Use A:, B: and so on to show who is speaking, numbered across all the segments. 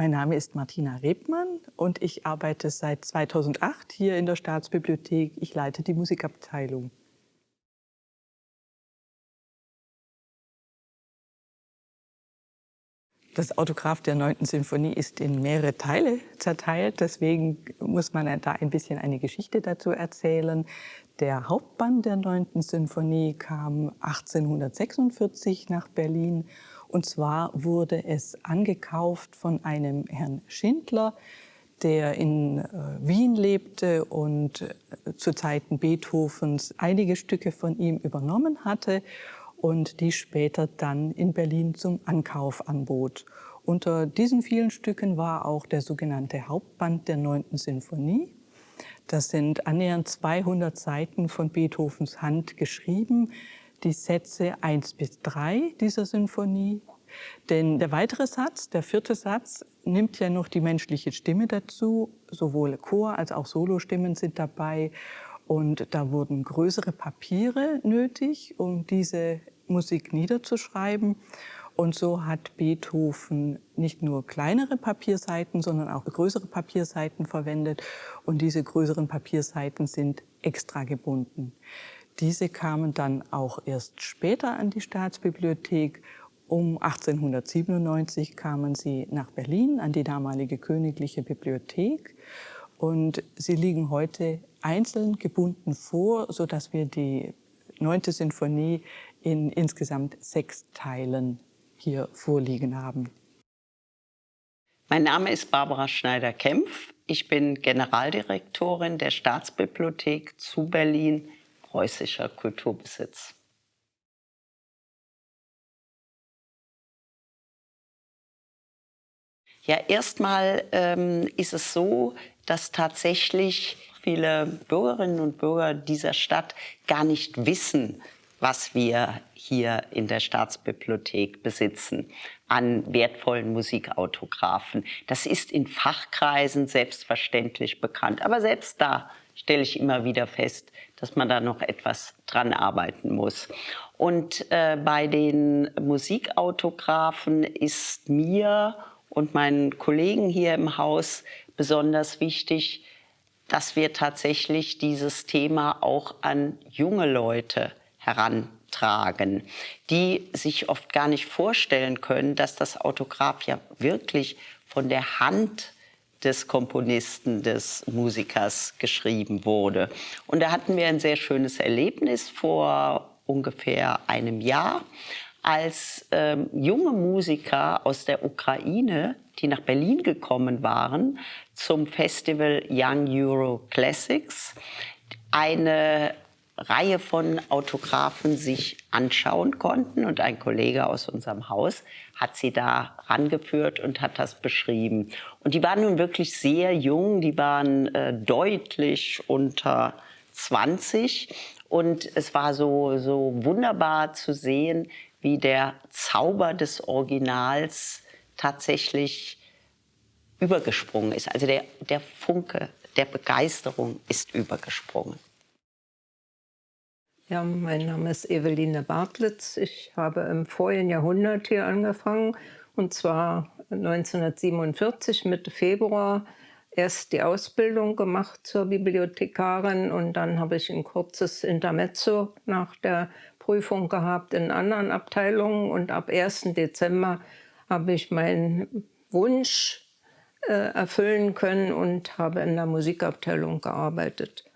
A: Mein Name ist Martina Rebmann und ich arbeite seit 2008 hier in der Staatsbibliothek. Ich leite die Musikabteilung. Das Autograph der 9. Sinfonie ist in mehrere Teile zerteilt, deswegen muss man da ein bisschen eine Geschichte dazu erzählen. Der Hauptband der 9. Sinfonie kam 1846 nach Berlin und zwar wurde es angekauft von einem Herrn Schindler, der in äh, Wien lebte und äh, zu Zeiten Beethovens einige Stücke von ihm übernommen hatte und die später dann in Berlin zum Ankauf anbot. Unter diesen vielen Stücken war auch der sogenannte Hauptband der 9. Sinfonie. Das sind annähernd 200 Seiten von Beethovens Hand geschrieben, die Sätze 1 bis 3 dieser Sinfonie. Denn der weitere Satz, der vierte Satz, nimmt ja noch die menschliche Stimme dazu. Sowohl Chor- als auch Solostimmen sind dabei. Und da wurden größere Papiere nötig, um diese Musik niederzuschreiben. Und so hat Beethoven nicht nur kleinere Papierseiten, sondern auch größere Papierseiten verwendet. Und diese größeren Papierseiten sind extra gebunden. Diese kamen dann auch erst später an die Staatsbibliothek. Um 1897 kamen sie nach Berlin an die damalige Königliche Bibliothek. Und sie liegen heute einzeln gebunden vor, sodass wir die neunte Sinfonie in insgesamt sechs Teilen hier vorliegen haben.
B: Mein Name ist Barbara Schneider-Kempf. Ich bin Generaldirektorin der Staatsbibliothek zu Berlin preußischer Kulturbesitz. Ja, erstmal ähm, ist es so, dass tatsächlich viele Bürgerinnen und Bürger dieser Stadt gar nicht wissen, was wir hier in der Staatsbibliothek besitzen an wertvollen Musikautographen. Das ist in Fachkreisen selbstverständlich bekannt. Aber selbst da stelle ich immer wieder fest, dass man da noch etwas dran arbeiten muss. Und äh, bei den Musikautografen ist mir und meinen Kollegen hier im Haus besonders wichtig, dass wir tatsächlich dieses Thema auch an junge Leute herantragen, die sich oft gar nicht vorstellen können, dass das Autograph ja wirklich von der Hand des Komponisten, des Musikers geschrieben wurde. Und da hatten wir ein sehr schönes Erlebnis vor ungefähr einem Jahr, als ähm, junge Musiker aus der Ukraine, die nach Berlin gekommen waren, zum Festival Young Euro Classics, eine Reihe von Autographen sich anschauen konnten. Und ein Kollege aus unserem Haus hat sie da rangeführt und hat das beschrieben. Und die waren nun wirklich sehr jung, die waren äh, deutlich unter 20. Und es war so, so wunderbar zu sehen, wie der Zauber des Originals tatsächlich übergesprungen ist. Also der, der Funke der Begeisterung ist übergesprungen.
C: Ja, mein Name ist Eveline Bartlitz. Ich habe im vorigen Jahrhundert hier angefangen und zwar 1947 Mitte Februar erst die Ausbildung gemacht zur Bibliothekarin und dann habe ich ein kurzes Intermezzo nach der Prüfung gehabt in anderen Abteilungen und ab 1. Dezember habe ich meinen Wunsch äh, erfüllen können und habe in der Musikabteilung gearbeitet.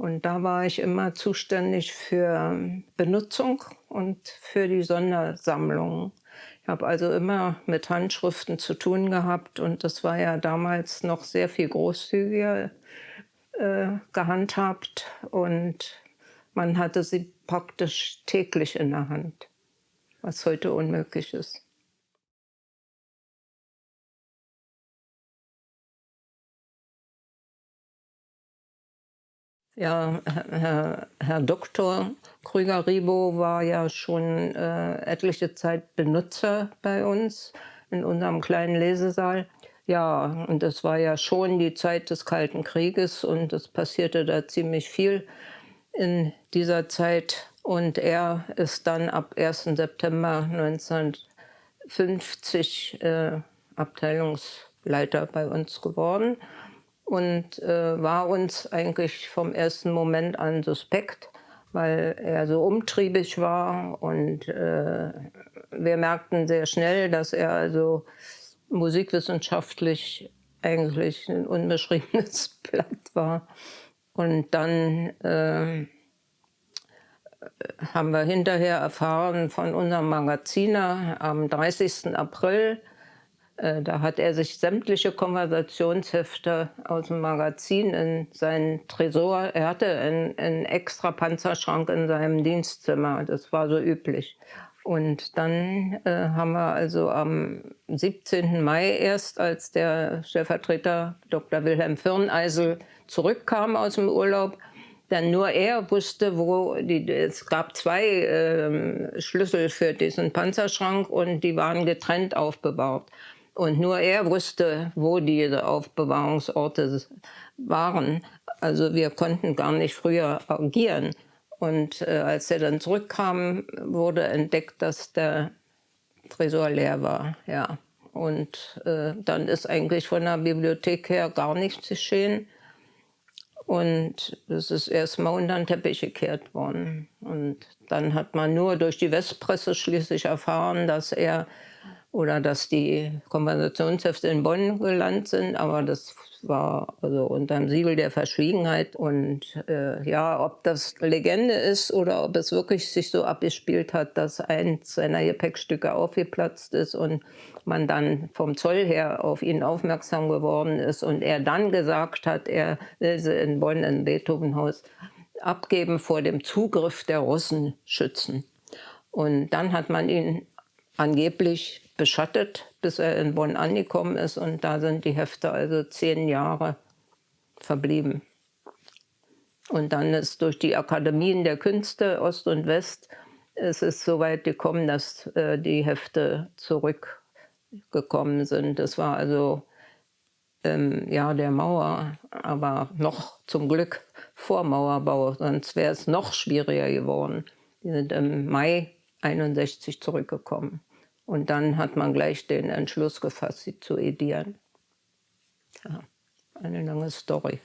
C: Und da war ich immer zuständig für Benutzung und für die Sondersammlungen. Ich habe also immer mit Handschriften zu tun gehabt und das war ja damals noch sehr viel großzügiger äh, gehandhabt und man hatte sie praktisch täglich in der Hand, was heute unmöglich ist. Ja, Herr, Herr Dr. Krüger-Ribo war ja schon äh, etliche Zeit Benutzer bei uns in unserem kleinen Lesesaal. Ja, und das war ja schon die Zeit des Kalten Krieges und es passierte da ziemlich viel in dieser Zeit. Und er ist dann ab 1. September 1950 äh, Abteilungs Leiter bei uns geworden und äh, war uns eigentlich vom ersten Moment an suspekt, weil er so umtriebig war und äh, wir merkten sehr schnell, dass er also musikwissenschaftlich eigentlich ein unbeschriebenes Blatt war. Und dann äh, haben wir hinterher erfahren von unserem Magaziner am 30. April da hat er sich sämtliche Konversationshefte aus dem Magazin in seinen Tresor, er hatte einen, einen extra Panzerschrank in seinem Dienstzimmer, das war so üblich. Und dann äh, haben wir also am 17. Mai erst, als der Stellvertreter Dr. Wilhelm Firneisel zurückkam aus dem Urlaub, denn nur er wusste, wo die, es gab zwei äh, Schlüssel für diesen Panzerschrank und die waren getrennt aufbewahrt. Und nur er wusste, wo diese Aufbewahrungsorte waren. Also wir konnten gar nicht früher agieren. Und äh, als er dann zurückkam, wurde entdeckt, dass der Tresor leer war. Ja. Und äh, dann ist eigentlich von der Bibliothek her gar nichts geschehen. Und es ist erstmal unter den Teppich gekehrt worden. Und dann hat man nur durch die Westpresse schließlich erfahren, dass er oder dass die Konversationshefte in Bonn gelandet sind, aber das war also unter dem Siegel der Verschwiegenheit. Und äh, ja, ob das Legende ist oder ob es wirklich sich so abgespielt hat, dass eins seiner Gepäckstücke aufgeplatzt ist und man dann vom Zoll her auf ihn aufmerksam geworden ist und er dann gesagt hat, er will sie in Bonn im Beethovenhaus abgeben vor dem Zugriff der Russen schützen. Und dann hat man ihn angeblich beschattet, bis er in Bonn angekommen ist. Und da sind die Hefte also zehn Jahre verblieben. Und dann ist durch die Akademien der Künste Ost und West es ist so weit gekommen, dass äh, die Hefte zurückgekommen sind. Das war also im ähm, Jahr der Mauer, aber noch zum Glück vor Mauerbau, sonst wäre es noch schwieriger geworden. Die sind im Mai 61 zurückgekommen. Und dann hat man gleich den Entschluss gefasst, sie zu edieren. Ja, eine lange Story.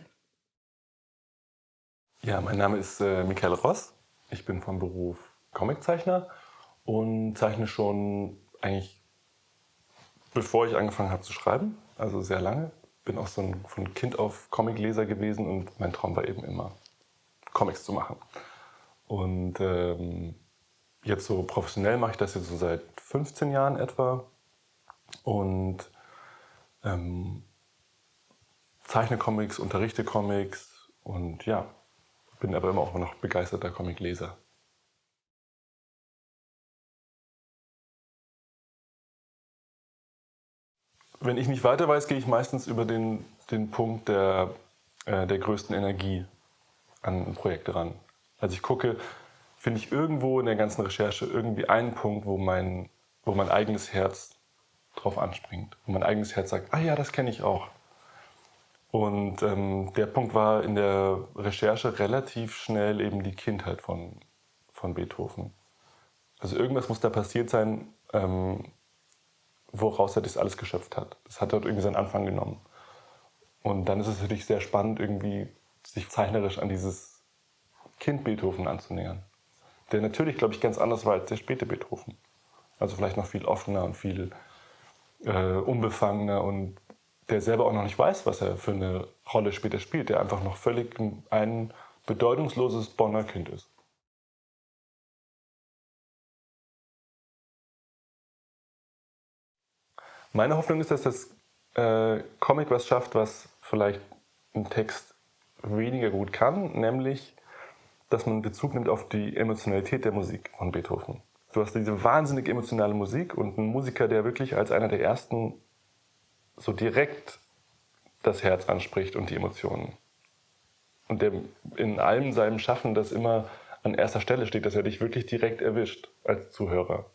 D: Ja, mein Name ist äh, Michael Ross. Ich bin vom Beruf Comiczeichner und zeichne schon eigentlich bevor ich angefangen habe zu schreiben, also sehr lange. Bin auch so ein von Kind auf Comicleser gewesen und mein Traum war eben immer, Comics zu machen. Und ähm, jetzt so professionell mache ich das jetzt so seit 15 Jahren etwa und ähm, zeichne Comics, unterrichte Comics und ja, bin aber immer auch noch begeisterter Comicleser. Wenn ich nicht weiter weiß, gehe ich meistens über den, den Punkt der, äh, der größten Energie an Projekte ran. Also ich gucke, finde ich irgendwo in der ganzen Recherche irgendwie einen Punkt, wo mein wo mein eigenes Herz drauf anspringt. Wo mein eigenes Herz sagt, ah ja, das kenne ich auch. Und ähm, der Punkt war in der Recherche relativ schnell eben die Kindheit von, von Beethoven. Also irgendwas muss da passiert sein, ähm, woraus er das alles geschöpft hat. Das hat dort irgendwie seinen Anfang genommen. Und dann ist es natürlich sehr spannend, irgendwie sich zeichnerisch an dieses Kind Beethoven anzunähern. Der natürlich, glaube ich, ganz anders war als der späte Beethoven. Also vielleicht noch viel offener und viel äh, unbefangener und der selber auch noch nicht weiß, was er für eine Rolle später spielt, der einfach noch völlig ein bedeutungsloses Bonner Kind ist. Meine Hoffnung ist, dass das äh, Comic was schafft, was vielleicht ein Text weniger gut kann, nämlich, dass man Bezug nimmt auf die Emotionalität der Musik von Beethoven. Du hast diese wahnsinnig emotionale Musik und einen Musiker, der wirklich als einer der ersten so direkt das Herz anspricht und die Emotionen. Und der in allem seinem Schaffen das immer an erster Stelle steht, dass er dich wirklich direkt erwischt als Zuhörer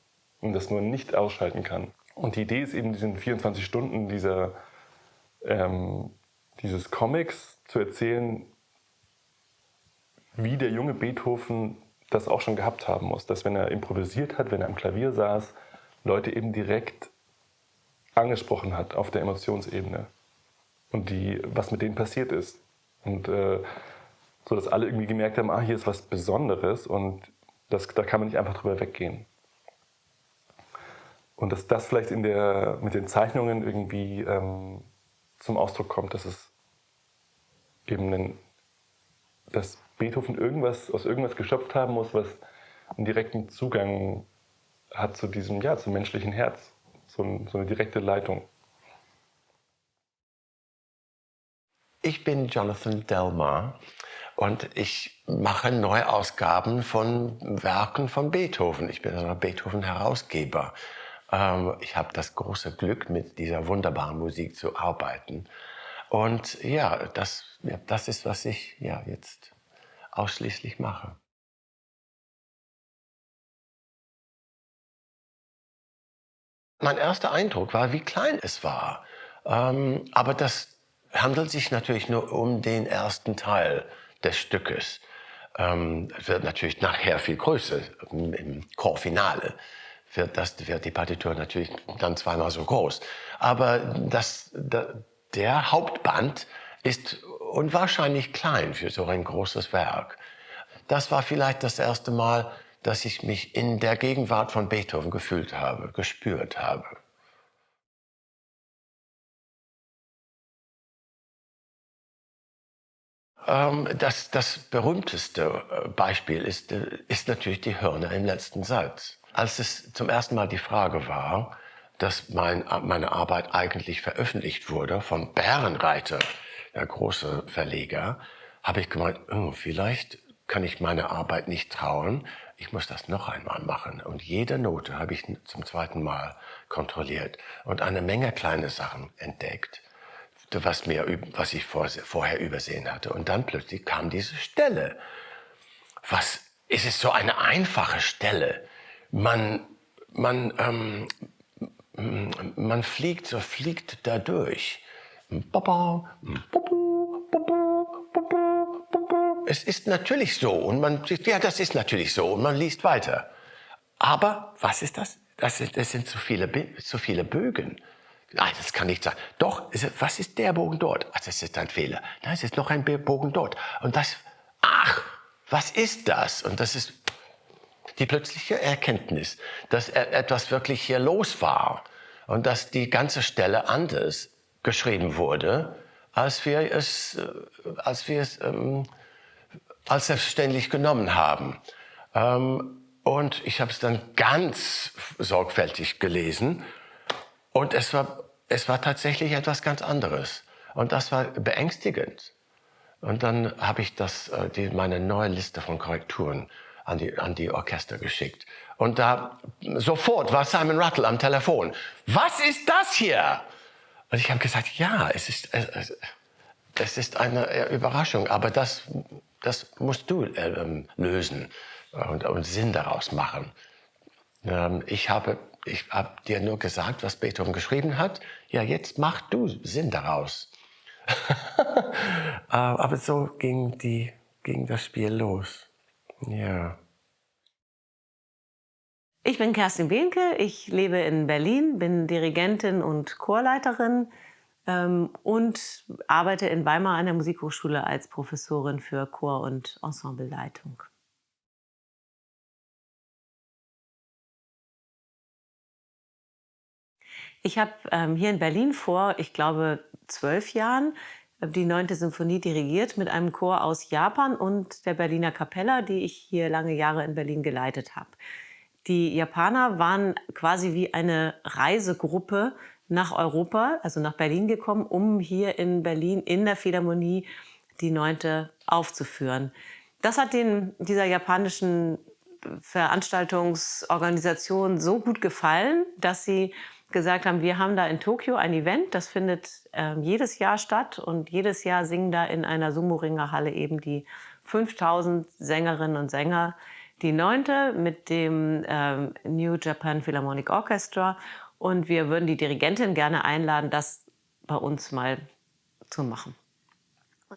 D: und das nur nicht ausschalten kann. Und die Idee ist eben, diesen 24 Stunden dieser, ähm, dieses Comics zu erzählen, wie der junge Beethoven das auch schon gehabt haben muss, dass wenn er improvisiert hat, wenn er am Klavier saß, Leute eben direkt angesprochen hat auf der Emotionsebene und die, was mit denen passiert ist. Und äh, so, dass alle irgendwie gemerkt haben, ah, hier ist was Besonderes und das, da kann man nicht einfach drüber weggehen. Und dass das vielleicht in der, mit den Zeichnungen irgendwie ähm, zum Ausdruck kommt, dass es eben ein, dass Beethoven irgendwas aus irgendwas geschöpft haben muss, was einen direkten Zugang hat zu diesem, ja, zum menschlichen Herz, so, ein, so eine direkte Leitung.
E: Ich bin Jonathan Delmar und ich mache Neuausgaben von Werken von Beethoven. Ich bin ein Beethoven-Herausgeber. Ähm, ich habe das große Glück, mit dieser wunderbaren Musik zu arbeiten. Und ja, das, ja, das ist, was ich ja, jetzt ausschließlich mache. Mein erster Eindruck war, wie klein es war. Ähm, aber das handelt sich natürlich nur um den ersten Teil des Stückes. Ähm, wird natürlich nachher viel größer, im Chorfinale wird, das, wird die Partitur natürlich dann zweimal so groß. Aber das, der Hauptband ist unwahrscheinlich klein für so ein großes Werk. Das war vielleicht das erste Mal, dass ich mich in der Gegenwart von Beethoven gefühlt habe, gespürt habe. Ähm, das, das berühmteste äh, Beispiel ist, äh, ist natürlich die Hörner im letzten Satz. Als es zum ersten Mal die Frage war, dass mein, meine Arbeit eigentlich veröffentlicht wurde von Bärenreiter, der große Verleger, habe ich gemeint, oh, vielleicht kann ich meine Arbeit nicht trauen, ich muss das noch einmal machen. Und jede Note habe ich zum zweiten Mal kontrolliert und eine Menge kleine Sachen entdeckt, was, mir, was ich vorher übersehen hatte. Und dann plötzlich kam diese Stelle. Was, ist es so eine einfache Stelle? Man, man, ähm, man fliegt, so fliegt da durch. Es ist natürlich so und man ja, das ist natürlich so und man liest weiter. Aber was ist das? Das sind, das sind zu viele, zu viele Bögen. Nein, das kann nicht sein. Doch, was ist der Bogen dort? Ach, das ist ein Fehler. Nein, es ist noch ein Bogen dort. Und das, ach, was ist das? Und das ist die plötzliche Erkenntnis, dass etwas wirklich hier los war und dass die ganze Stelle anders geschrieben wurde, als wir es, äh, als wir es ähm, als selbstverständlich genommen haben. Ähm, und ich habe es dann ganz sorgfältig gelesen und es war, es war tatsächlich etwas ganz anderes. Und das war beängstigend. Und dann habe ich das, äh, die, meine neue Liste von Korrekturen an die, an die Orchester geschickt. Und da sofort war Simon Rattle am Telefon. Was ist das hier? Und ich habe gesagt, ja, es ist, es, es ist eine Überraschung, aber das, das musst du äh, lösen und, und, Sinn daraus machen. Ähm, ich habe ich hab dir nur gesagt, was Beethoven geschrieben hat. Ja, jetzt mach du Sinn daraus. Äh, aber so ging, die, ging das Spiel los. Ja.
F: Ich bin Kerstin Behnke, ich lebe in Berlin, bin Dirigentin und Chorleiterin ähm, und arbeite in Weimar an der Musikhochschule als Professorin für Chor- und Ensembleleitung. Ich habe ähm, hier in Berlin vor, ich glaube, zwölf Jahren die neunte Symphonie dirigiert mit einem Chor aus Japan und der Berliner Kapella, die ich hier lange Jahre in Berlin geleitet habe. Die Japaner waren quasi wie eine Reisegruppe nach Europa, also nach Berlin gekommen, um hier in Berlin in der Philharmonie die neunte aufzuführen. Das hat den, dieser japanischen Veranstaltungsorganisation so gut gefallen, dass sie gesagt haben, wir haben da in Tokio ein Event, das findet äh, jedes Jahr statt und jedes Jahr singen da in einer Sumo-Ringer-Halle eben die 5000 Sängerinnen und Sänger die neunte mit dem ähm, New Japan Philharmonic Orchestra und wir würden die Dirigentin gerne einladen, das bei uns mal zu machen.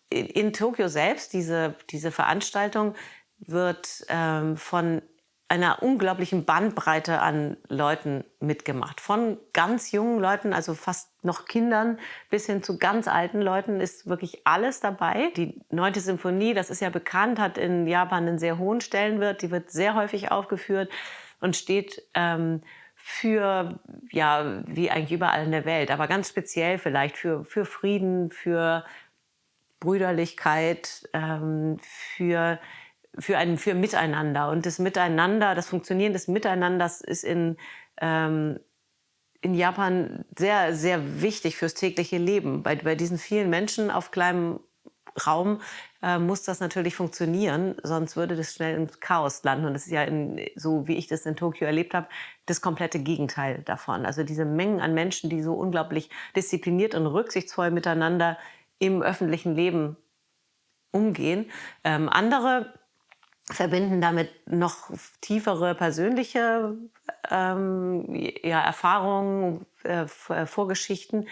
F: In, in Tokio selbst, diese, diese Veranstaltung wird ähm, von einer unglaublichen Bandbreite an Leuten mitgemacht. Von ganz jungen Leuten, also fast noch Kindern, bis hin zu ganz alten Leuten ist wirklich alles dabei. Die neunte Symphonie, das ist ja bekannt, hat in Japan einen sehr hohen Stellenwert. Die wird sehr häufig aufgeführt und steht ähm, für, ja, wie eigentlich überall in der Welt, aber ganz speziell vielleicht für, für Frieden, für Brüderlichkeit, ähm, für für ein für Miteinander. Und das Miteinander, das Funktionieren des Miteinanders ist in, ähm, in Japan sehr, sehr wichtig fürs tägliche Leben. Bei, bei diesen vielen Menschen auf kleinem Raum äh, muss das natürlich funktionieren, sonst würde das schnell ins Chaos landen. Und das ist ja, in, so wie ich das in Tokio erlebt habe, das komplette Gegenteil davon. Also diese Mengen an Menschen, die so unglaublich diszipliniert und rücksichtsvoll miteinander im öffentlichen Leben umgehen. Ähm, andere verbinden damit noch tiefere persönliche ähm, ja, Erfahrungen, äh, äh, Vorgeschichten.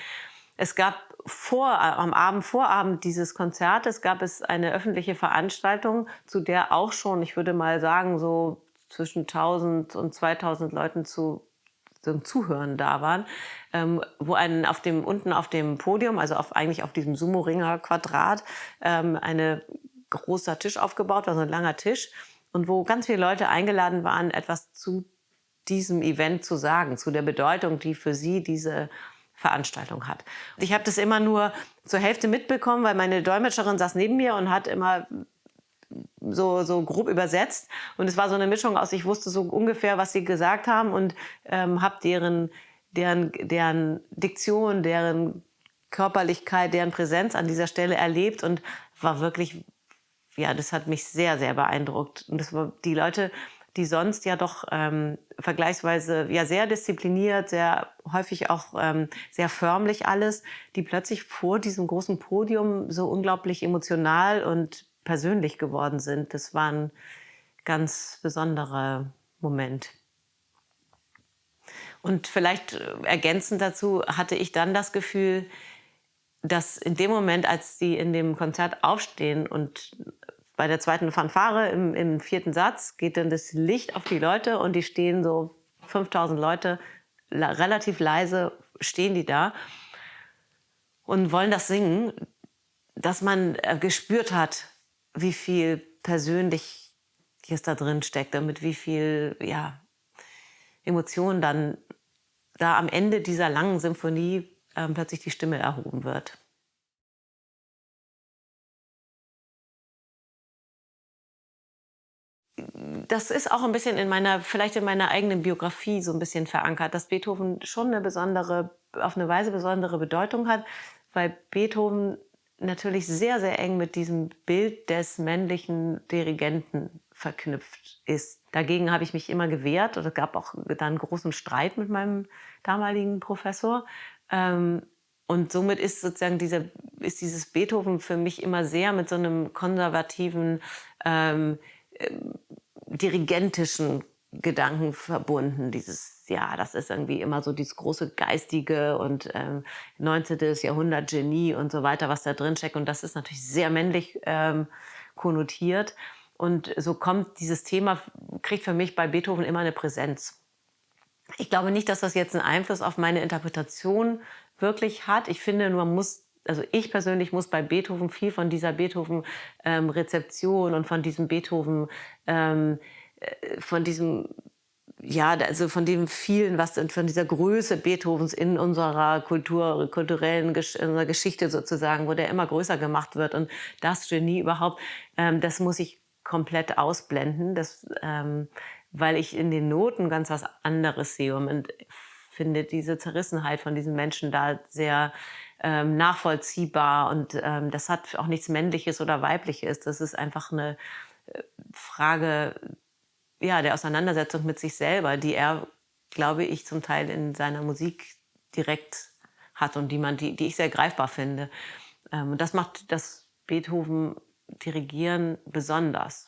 F: Es gab vor, am Abend, Vorabend dieses Konzertes gab es eine öffentliche Veranstaltung, zu der auch schon, ich würde mal sagen, so zwischen 1000 und 2000 Leuten zu zum Zuhören da waren, ähm, wo ein, auf dem, unten auf dem Podium, also auf, eigentlich auf diesem Sumo-Ringer-Quadrat, ähm, eine großer Tisch aufgebaut war, so ein langer Tisch, und wo ganz viele Leute eingeladen waren, etwas zu diesem Event zu sagen, zu der Bedeutung, die für sie diese Veranstaltung hat. Ich habe das immer nur zur Hälfte mitbekommen, weil meine Dolmetscherin saß neben mir und hat immer so, so grob übersetzt. Und es war so eine Mischung aus, ich wusste so ungefähr, was sie gesagt haben und ähm, habe deren, deren, deren Diktion, deren Körperlichkeit, deren Präsenz an dieser Stelle erlebt und war wirklich ja, das hat mich sehr, sehr beeindruckt. Und das war die Leute, die sonst ja doch ähm, vergleichsweise ja sehr diszipliniert, sehr häufig auch ähm, sehr förmlich alles, die plötzlich vor diesem großen Podium so unglaublich emotional und persönlich geworden sind. Das war ein ganz besonderer Moment. Und vielleicht äh, ergänzend dazu hatte ich dann das Gefühl, dass in dem Moment, als sie in dem Konzert aufstehen und bei der zweiten Fanfare im, im vierten Satz geht dann das Licht auf die Leute und die stehen so 5000 Leute relativ leise stehen die da und wollen das singen, dass man äh, gespürt hat, wie viel Persönliches da drin steckt und mit wie viel ja, Emotionen dann da am Ende dieser langen Symphonie ähm, plötzlich die Stimme erhoben wird. das ist auch ein bisschen in meiner, vielleicht in meiner eigenen Biografie so ein bisschen verankert, dass Beethoven schon eine besondere, auf eine Weise besondere Bedeutung hat, weil Beethoven natürlich sehr, sehr eng mit diesem Bild des männlichen Dirigenten verknüpft ist. Dagegen habe ich mich immer gewehrt und es gab auch dann großen Streit mit meinem damaligen Professor. Ähm, und somit ist sozusagen dieser, ist dieses Beethoven für mich immer sehr mit so einem konservativen, ähm, ähm dirigentischen Gedanken verbunden. Dieses, ja, das ist irgendwie immer so dieses große Geistige und ähm, 19. Jahrhundert Genie und so weiter, was da drin steckt. Und das ist natürlich sehr männlich ähm, konnotiert. Und so kommt dieses Thema, kriegt für mich bei Beethoven immer eine Präsenz. Ich glaube nicht, dass das jetzt einen Einfluss auf meine Interpretation wirklich hat. Ich finde, man muss, also ich persönlich muss bei Beethoven viel von dieser Beethoven-Rezeption ähm, und von diesem Beethoven, ähm, äh, von diesem ja, also von dem vielen, was von dieser Größe Beethovens in unserer Kultur, kulturellen in unserer Geschichte sozusagen, wo der immer größer gemacht wird und das Genie überhaupt, ähm, das muss ich komplett ausblenden, das, ähm, weil ich in den Noten ganz was anderes sehe und finde diese Zerrissenheit von diesen Menschen da sehr ähm, nachvollziehbar und ähm, das hat auch nichts Männliches oder Weibliches, das ist einfach eine äh, Frage ja, der Auseinandersetzung mit sich selber, die er, glaube ich, zum Teil in seiner Musik direkt hat und die, man, die, die ich sehr greifbar finde. Ähm, und das macht das Beethoven Dirigieren besonders.